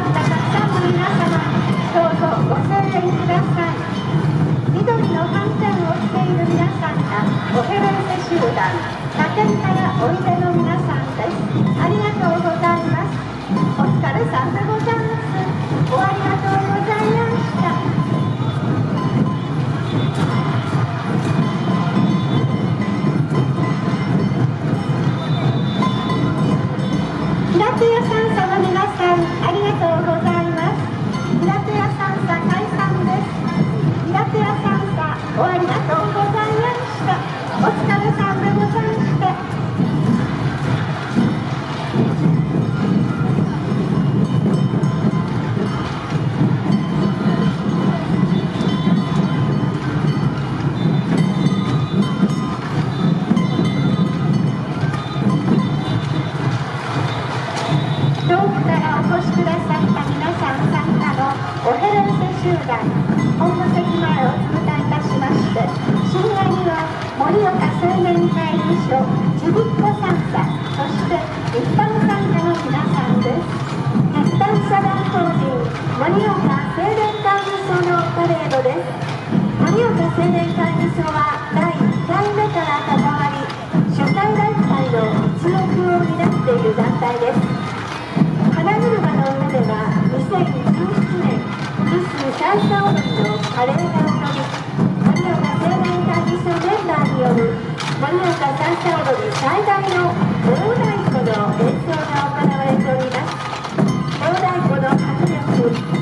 ったたくさんの皆様どうぞご声援ください。緑の斑点を着ている皆さんがおヘレンセ集団他県からおいでがとうございました。お疲れさんでございました。遠くからお越しくださった皆さん参加のおヘレンセ集団本の席前を通過いたして深夜には盛岡青年会議所ちびっこ参加そして一般参加の皆さんです一般社団法人盛岡青年会議所のパレードです盛岡青年会議所は第1回目から関わり主催団体の一翼を担っている団体です花車の上では2017年ミスシャイシャ踊りの華麗な踊盛岡シャイシャ踊り最大の大太鼓の演奏が行われております。大太鼓の迫力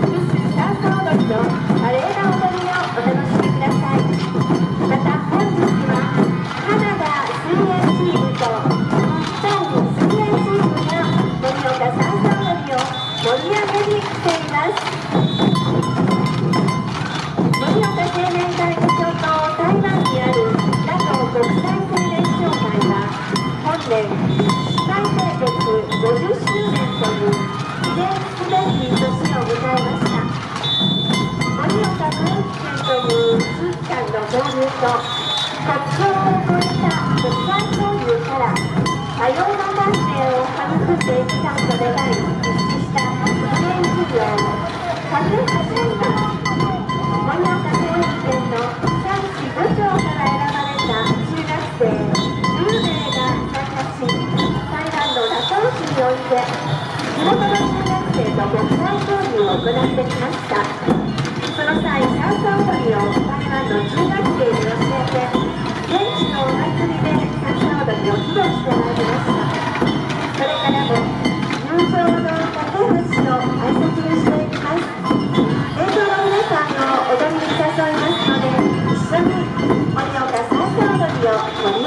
気感の交流と国境を越えた国際交流から多様な感性を育んできたいと願い実施した記念事業風始めます盛岡青年県の3市5町から選ばれた中学生10名が参加し台湾の多島市において地元の中学生と国際交流を行ってきましたその際シャンソン踊りを台湾の中学生に教えて現地のお祭りでシャンソン踊りを披露してまいりましたそれからも友情の竹内の挨拶にしていきます。映像の皆さんを踊りに誘いますので一緒に盛岡最初踊りを盛り